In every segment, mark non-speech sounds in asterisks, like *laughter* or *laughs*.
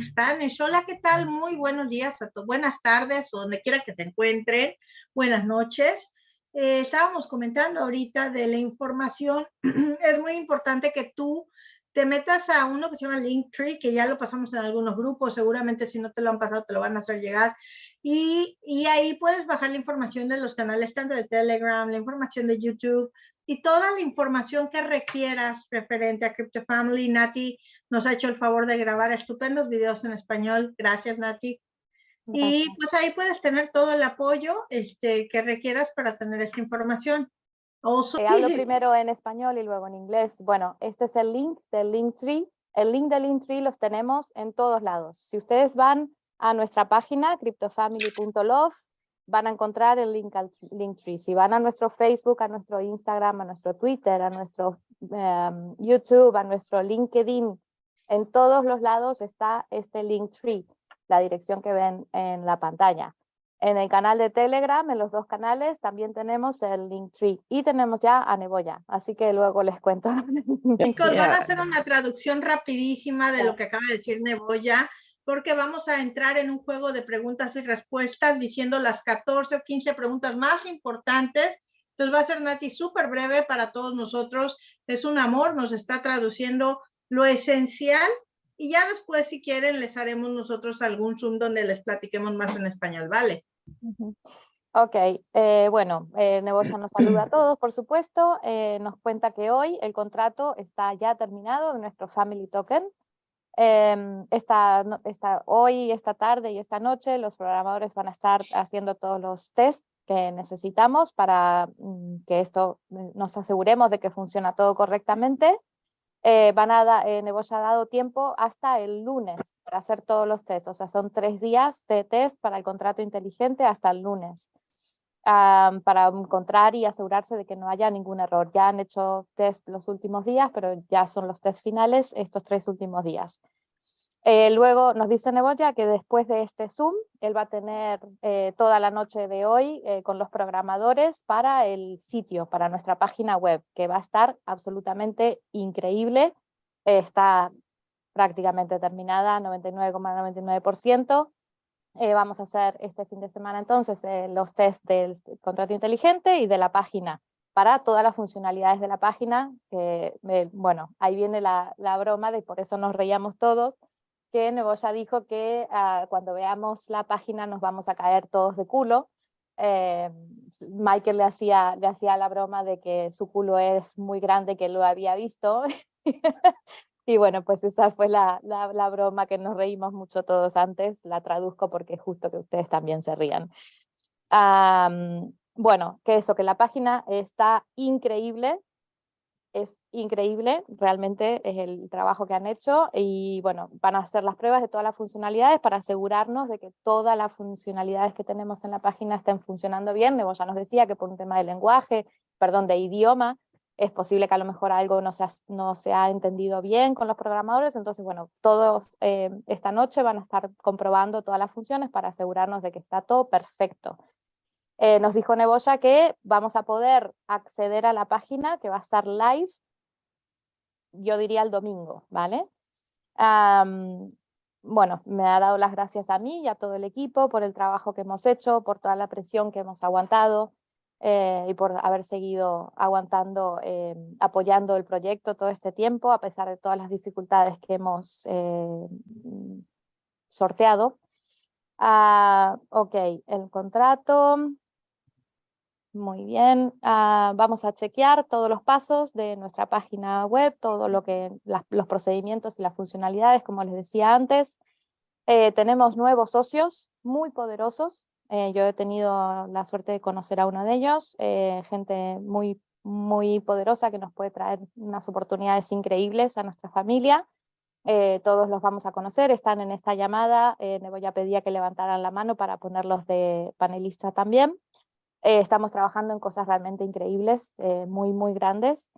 Spanish. Hola, ¿qué tal? Muy buenos días a. Buenas tardes, o donde quiera que se encuentren. Buenas noches. Eh, estábamos comentando ahorita de la información. *clears throat* es muy importante que tú te metas a uno que se llama Linktree, que ya lo pasamos en algunos grupos, seguramente si no te lo han pasado te lo van a hacer llegar, y, y, ahí puedes bajar la información de los canales tanto de Telegram, la información de YouTube, y toda la información que requieras referente a Crypto Family. Nati nos ha hecho el favor de grabar estupendos videos en español. Gracias, Nati. Y pues ahí puedes tener todo el apoyo este, que requieras para tener esta información. Eh, hablo primero en español y luego en inglés. Bueno, este es el link del Linktree. El link del Linktree los tenemos en todos lados. Si ustedes van a nuestra página, cryptofamily.love, van a encontrar el link al Linktree. Si van a nuestro Facebook, a nuestro Instagram, a nuestro Twitter, a nuestro em, YouTube, a nuestro LinkedIn, en todos los lados está este Linktree, la dirección que ven en la pantalla. En el canal de Telegram, en los dos canales, también tenemos el Linktree y tenemos ya a Neboya, así que luego les cuento. Chicos, van a hacer una traducción rapidísima de lo que acaba de decir Neboya porque vamos a entrar en un juego de preguntas y respuestas diciendo las 14 o 15 preguntas más importantes. Entonces va a ser Nati súper breve para todos nosotros. Es un amor, nos está traduciendo lo esencial y ya después si quieren les haremos nosotros algún Zoom donde les platiquemos más en español, ¿vale? Ok, eh, bueno, eh, Neboya nos saluda a todos, por supuesto. Eh, nos cuenta que hoy el contrato está ya terminado de nuestro Family Token. Eh, esta, esta, hoy, esta tarde y esta noche los programadores van a estar haciendo todos los tests que necesitamos para mm, que esto mm, nos aseguremos de que funciona todo correctamente. Eh, van a eh, ha dado tiempo hasta el lunes para hacer todos los tests, o sea, son tres días de test para el contrato inteligente hasta el lunes para encontrar y asegurarse de que no haya ningún error. Ya han hecho test los últimos días, pero ya son los test finales estos tres últimos días. Eh, luego nos dice Neboya que después de este Zoom, él va a tener eh, toda la noche de hoy eh, con los programadores para el sitio, para nuestra página web, que va a estar absolutamente increíble. está prácticamente terminada, 99,99%. Eh, vamos a hacer este fin de semana entonces eh, los test del contrato inteligente y de la página para todas las funcionalidades de la página, que bueno, ahí viene la, la, broma de por eso nos reíamos todos, que Neboya dijo que ah, cuando veamos la página nos vamos a caer todos de culo. Eh, Michael le hacía, le hacía la broma de que su culo es muy grande, que lo había visto, *laughs* Y bueno, pues esa fue la, la, broma que nos reímos mucho todos antes, la traduzco porque es justo que ustedes también se rían. bueno, que eso, que la página está increíble, es increíble, realmente es el trabajo que han hecho y bueno, van a hacer las pruebas de todas las funcionalidades para asegurarnos de que todas las funcionalidades que tenemos en la página estén funcionando bien. Nebo ya nos decía que por un tema de lenguaje, perdón, de idioma, es posible que a lo mejor algo no se ha, entendido bien con los programadores, entonces bueno, todos eh, esta noche van a estar comprobando todas las funciones para asegurarnos de que está todo perfecto. Eh, nos dijo Neboya que vamos a poder acceder a la página que va a estar live, yo diría el domingo, ¿vale? bueno, me ha dado las gracias a mí y a todo el equipo por el trabajo que hemos hecho, por toda la presión que hemos aguantado, eh, y por haber seguido aguantando, eh, apoyando el proyecto todo este tiempo, a pesar de todas las dificultades que hemos eh, sorteado. Ah, ok, el contrato. Muy bien, ah, vamos a chequear todos los pasos de nuestra página web, todo lo los procedimientos y las funcionalidades, como les decía antes. tenemos nuevos socios muy poderosos, eh, yo he tenido la suerte de conocer a uno de ellos, eh, gente muy, muy poderosa que nos puede traer unas oportunidades increíbles a nuestra familia. Eh, todos los vamos a conocer, están en esta llamada, me voy a pedir que levantaran la mano para ponerlos de panelista también. estamos trabajando en cosas realmente increíbles, muy, muy grandes.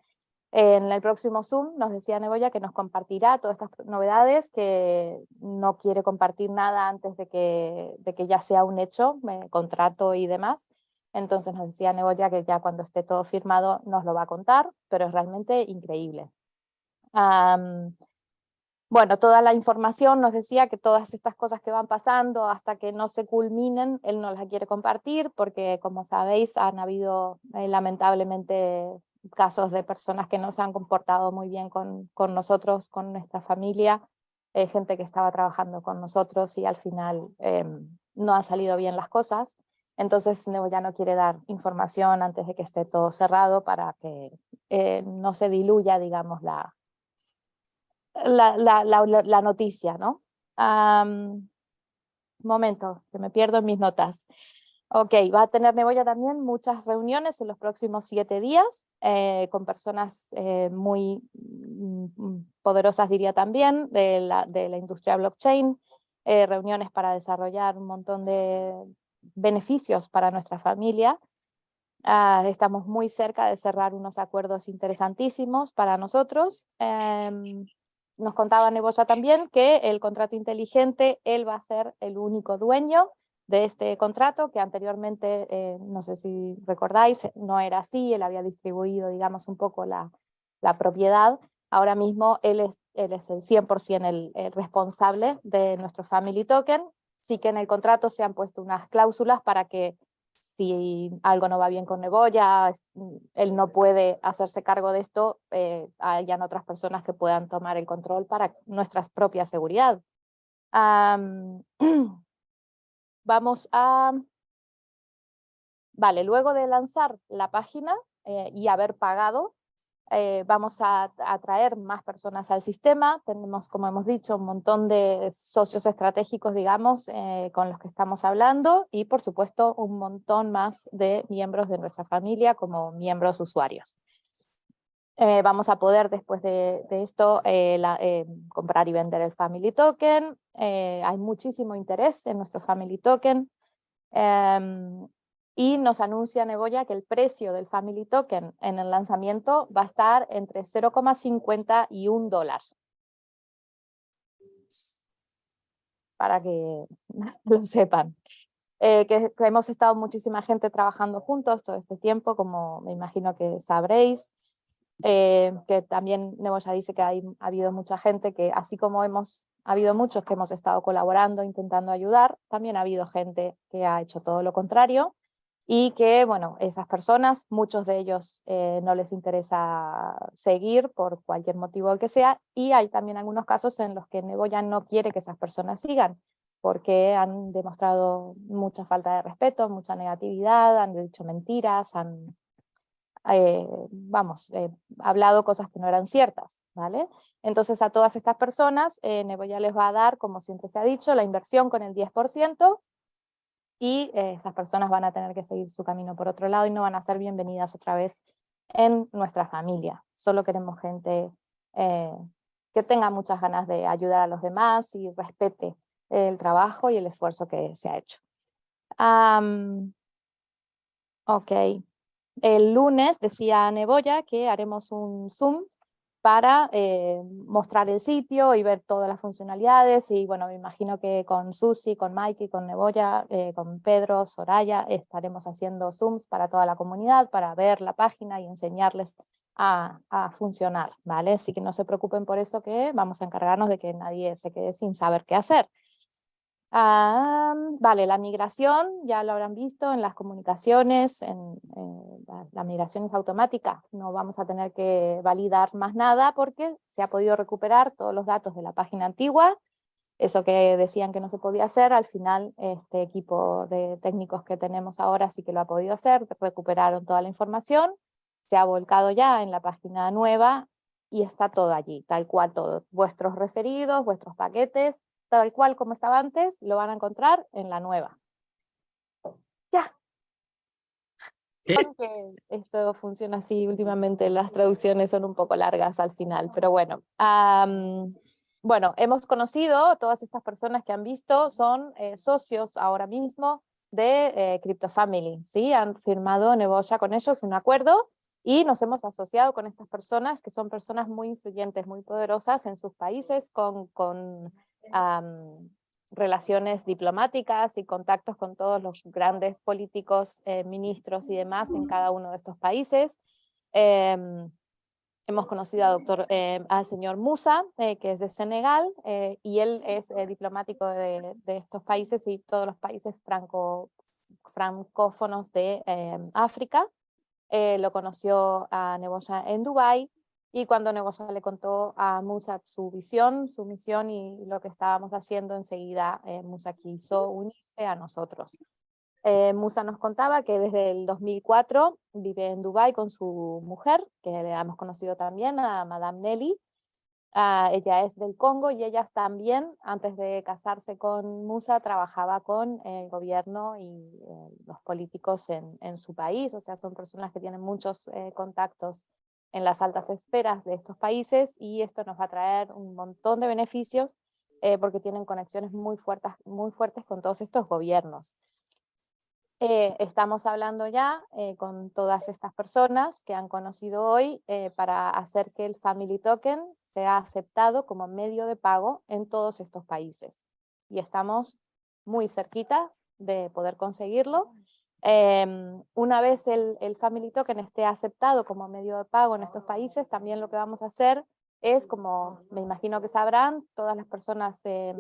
En el próximo Zoom nos decía Neboya que nos compartirá todas estas novedades, que no quiere compartir nada antes de que, ya sea un hecho, contrato y demás. Entonces nos decía Neboya que ya cuando esté todo firmado nos lo va a contar, pero es realmente increíble. bueno, toda la información nos decía que todas estas cosas que van pasando hasta que no se culminen, él no las quiere compartir porque como sabéis han habido eh, lamentablemente casos de personas que no se han comportado muy bien con, con nosotros, con nuestra familia, eh, gente que estaba trabajando con nosotros y al final em, no han salido bien las cosas. Entonces ya no quiere dar información antes de que esté todo cerrado para que eh, no se diluya, digamos, la, la, la, la, noticia, ¿no? momento, que me pierdo en mis notas. Ok, va a tener Neboya también muchas reuniones en los próximos siete días eh, con personas eh, muy mm, poderosas, diría también, de la, de la industria blockchain, eh, reuniones para desarrollar un montón de beneficios para nuestra familia. Ah, estamos muy cerca de cerrar unos acuerdos interesantísimos para nosotros. Em, nos contaba Neboya también que el contrato inteligente, él va a ser el único dueño de este contrato, que anteriormente, eh, no sé si recordáis, no era así, él había distribuido, digamos, un poco la, la propiedad. Ahora mismo él es, él es el 100% el, el, responsable de nuestro Family Token, sí que en el contrato se han puesto unas cláusulas para que si algo no va bien con Neboya, mm, él no puede hacerse cargo de esto, eh, hayan otras personas que puedan tomar el control para nuestra propia seguridad. *clears throat* vamos a... Vale, luego de lanzar la página eh, y haber pagado, eh, vamos a atraer más personas al sistema, tenemos, como hemos dicho, un montón de socios estratégicos, digamos, eh, con los que estamos hablando, y por supuesto un montón más de miembros de nuestra familia como miembros usuarios. Eh, vamos a poder después de, esto comprar y vender el Family Token, hay muchísimo interés en nuestro Family Token, em, y nos anuncia Neboya que el precio del Family Token en el lanzamiento va a estar entre 0,50 y 1 dólar. Para que *laughs* lo sepan. Eh, que, hemos estado muchísima gente trabajando juntos todo este tiempo, como me imagino que sabréis. Eh, que también Neboya dice que ha habido mucha gente que, así como hemos ha habido muchos que hemos estado colaborando, intentando ayudar, también ha habido gente que ha hecho todo lo contrario y que, bueno, esas personas, muchos de ellos eh, no les interesa seguir por cualquier motivo que sea, y hay también algunos casos en los que Neboya no quiere que esas personas sigan, porque han demostrado mucha falta de respeto, mucha negatividad, han dicho mentiras, han, eh, vamos, eh, hablado cosas que no eran ciertas, ¿vale? Entonces a todas estas personas, Neboya les va a dar, como siempre se ha dicho, la inversión con el 10%, y eh, esas personas van a tener que seguir su camino por otro lado y no van a ser bienvenidas otra vez en nuestra familia. Solo queremos gente eh, que tenga muchas ganas de ayudar a los demás y respete el trabajo y el esfuerzo que se ha hecho. ok. El lunes decía Neboya que haremos un Zoom para eh, mostrar el sitio y ver todas las funcionalidades y bueno, me imagino que con Susi, con Mikey, con Neboya, eh, con Pedro, Soraya, estaremos haciendo Zooms para toda la comunidad, para ver la página y enseñarles a, a, funcionar, ¿vale? Así que no se preocupen por eso que vamos a encargarnos de que nadie se quede sin saber qué hacer. Ah, vale, la migración, ya lo habrán visto en las comunicaciones, en, la, migración es automática, no vamos a tener que validar más nada porque se ha podido recuperar todos los datos de la página antigua, eso que decían que no se podía hacer, al final este equipo de técnicos que tenemos ahora sí que lo ha podido hacer, recuperaron toda la información, se ha volcado ya en la página nueva y está todo allí, tal cual todo, vuestros referidos, vuestros paquetes, tal cual como estaba antes, lo van a encontrar en la nueva. Ya. Eh. Que esto funciona así últimamente, las traducciones son un poco largas al final, pero bueno. bueno, hemos conocido, todas estas personas que han visto son eh, socios ahora mismo de eh, CryptoFamily, ¿sí? Han firmado Neboya con ellos un acuerdo y nos hemos asociado con estas personas que son personas muy influyentes, muy poderosas en sus países, con, con relaciones diplomáticas y contactos con todos los grandes políticos, eh, ministros y demás en cada uno de estos países. Em, hemos conocido a doctor, eh, al señor Musa, eh, que es de Senegal, y él es diplomático de, de, estos países y todos los países franco, francófonos de África. lo conoció a Neboya en Dubái, y cuando Neboya le contó a Musa su visión, su misión y lo que estábamos haciendo, enseguida Musa quiso unirse a nosotros. Eh, Musa nos contaba que desde el 2004 vive en Dubái con su mujer, que le hemos conocido también, a Madame Nelly. Ah, ella es del Congo y ella también, antes de casarse con Musa, trabajaba con el gobierno y eh, los políticos en, en, su país, o sea, son personas que tienen muchos eh, contactos en las altas esferas de estos países y esto nos va a traer un montón de beneficios porque tienen conexiones muy fuertes, muy fuertes con todos estos gobiernos. Eh, estamos hablando ya eh, con todas estas personas que han conocido hoy eh, para hacer que el Family Token sea aceptado como medio de pago en todos estos países. Y estamos muy cerquita de poder conseguirlo. Em, una vez el, el, Family Token esté aceptado como medio de pago en estos países, también lo que vamos a hacer es, como me imagino que sabrán, todas las personas en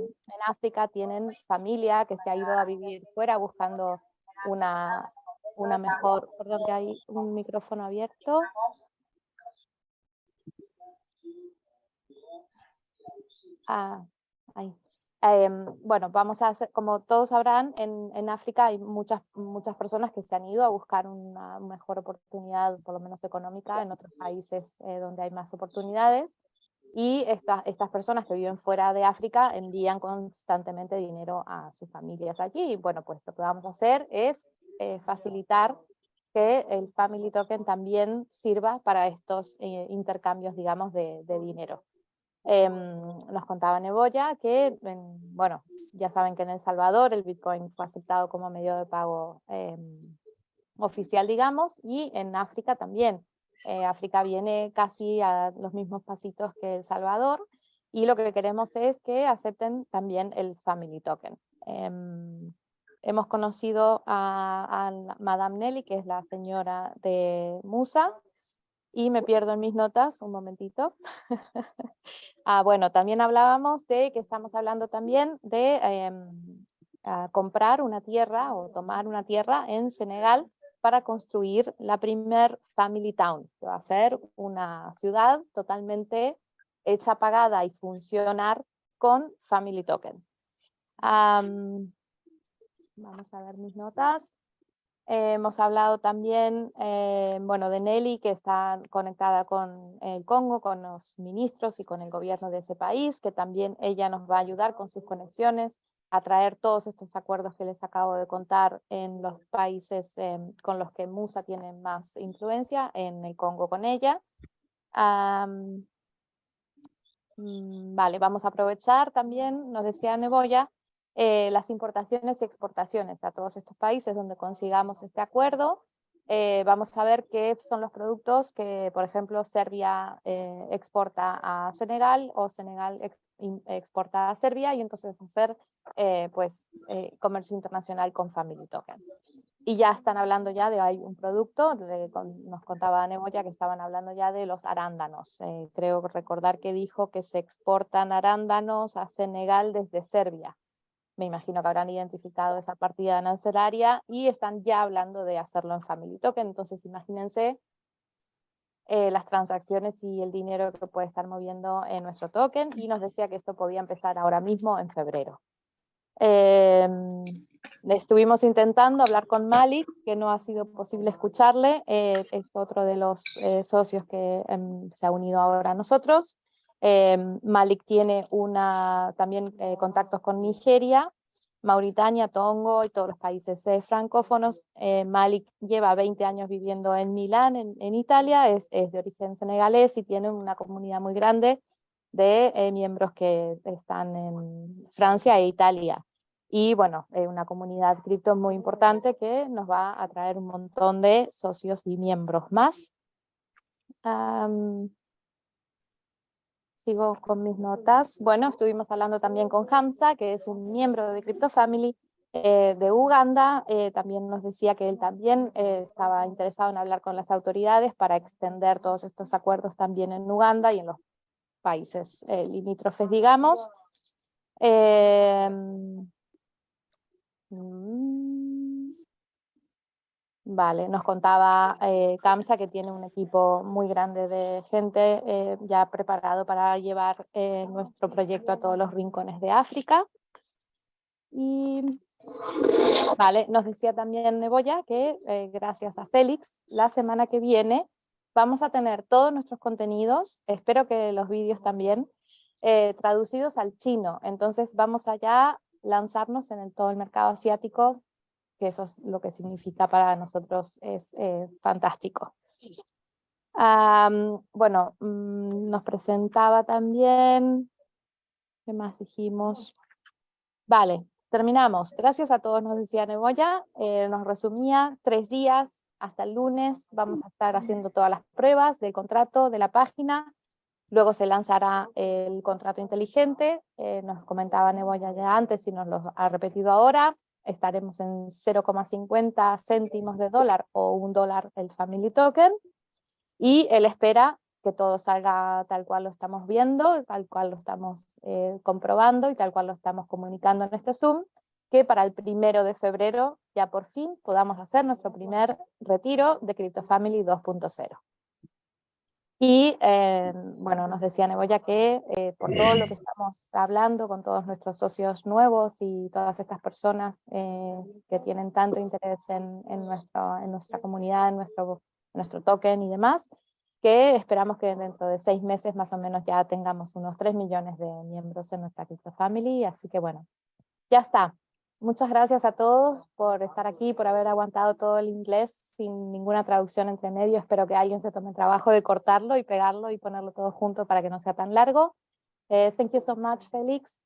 África tienen familia que se ha ido a vivir fuera buscando una, una mejor, perdón que hay un micrófono abierto. Ah, ahí. Em, bueno, vamos a hacer, como todos sabrán, en, África hay muchas, muchas personas que se han ido a buscar una mejor oportunidad, por lo menos económica, en otros países eh, donde hay más oportunidades. Y estas estas personas que viven fuera de África envían constantemente dinero a sus familias allí. Y bueno, pues lo que vamos a hacer es eh, facilitar que el Family Token también sirva para estos eh, intercambios, digamos, de dinero. Eh, nos contaba Neboya que, bueno, ya saben que en El Salvador el Bitcoin fue aceptado como medio de pago em, oficial, digamos, y en África también. Eh, África viene casi a los mismos pasitos que El Salvador y lo que queremos es que acepten también el Family Token. Em, hemos conocido a, Madame Nelly, que es la señora de Musa, y me pierdo en mis notas, un momentito. *laughs* ah, bueno, también hablábamos de que estamos hablando también de em, comprar una tierra o tomar una tierra en Senegal para construir la primer Family Town, que va a ser una ciudad totalmente hecha, pagada y funcionar con Family Token. vamos a ver mis notas. Hemos hablado también eh, bueno, de Nelly, que está conectada con el Congo, con los ministros y con el gobierno de ese país, que también ella nos va a ayudar con sus conexiones a traer todos estos acuerdos que les acabo de contar en los países em, con los que Musa tiene más influencia, en el Congo con ella. Mm, vale, vamos a aprovechar también, nos decía Neboya, eh, las importaciones y exportaciones a todos estos países donde consigamos este acuerdo. Eh, vamos a ver qué son los productos que, por ejemplo, Serbia eh, exporta a Senegal o Senegal exporta a Serbia y entonces hacer eh, pues, eh, comercio internacional con Family Token. Y ya están hablando ya de hay un producto, nos contaba Nemoya que estaban hablando ya de los arándanos. Eh, creo recordar que dijo que se exportan arándanos a Senegal desde Serbia. Me imagino que habrán identificado esa partida arancelaria y están ya hablando de hacerlo en Family Token. Entonces imagínense eh, las transacciones y el dinero que puede estar moviendo en nuestro token y nos decía que esto podía empezar ahora mismo en febrero. Em, estuvimos intentando hablar con Malik, que no ha sido posible escucharle, eh, es otro de los eh, socios que em, se ha unido ahora a nosotros. Em, Malik tiene una, también contactos con Nigeria, Mauritania, Tongo y todos los países eh, francófonos. Eh, Malik lleva 20 años viviendo en Milán, en, Italia, es, de origen senegalés y tiene una comunidad muy grande de eh, miembros que están en Francia e Italia. Y bueno, una comunidad cripto muy importante que nos va a traer un montón de socios y miembros más. Sigo con mis notas. Bueno, estuvimos hablando también con Hamza, que es un miembro de Crypto Family, eh, de Uganda eh, también nos decía que él también eh, estaba interesado en hablar con las autoridades para extender todos estos acuerdos también en Uganda y en los países limítrofes, digamos. Em, mm, vale, nos contaba Kamsa que tiene un equipo muy grande de gente ya preparado para llevar nuestro proyecto a todos los rincones de África. Y Vale, nos decía también Neboya que eh, gracias a Félix, la semana que viene vamos a tener todos nuestros contenidos, espero que los vídeos también, eh, traducidos al chino. Entonces vamos allá lanzarnos en todo el mercado asiático, que eso es lo que significa para nosotros, es eh, fantástico. bueno, mm, nos presentaba también, ¿qué más dijimos? Vale, Terminamos. Gracias a todos, nos decía Neboya. Eh, nos resumía tres días hasta el lunes. Vamos a estar haciendo todas las pruebas del contrato, de la página. Luego se lanzará el contrato inteligente. Eh, nos comentaba Neboya ya antes y nos lo ha repetido ahora. Estaremos en 0,50 céntimos de dólar o un dólar el Family Token. Y él espera que todo salga tal cual lo estamos viendo, tal cual lo estamos eh, comprobando y tal cual lo estamos comunicando en este Zoom, que para el primero de febrero ya por fin podamos hacer nuestro primer retiro de CryptoFamily 2.0. Y eh, bueno, nos decía Neboya que eh, por todo lo que estamos hablando con todos nuestros socios nuevos y todas estas personas que tienen tanto interés en, en, en nuestra comunidad, en nuestro, nuestro token y demás, que esperamos que dentro de seis meses más o menos ya tengamos unos 3 millones de miembros en nuestra Crypto Family, así que bueno, ya está. Muchas gracias a todos por estar aquí, por haber aguantado todo el inglés sin ninguna traducción entre medio. Espero que alguien se tome el trabajo de cortarlo y pegarlo y ponerlo todo junto para que no sea tan largo. Eh, thank you so much, Felix.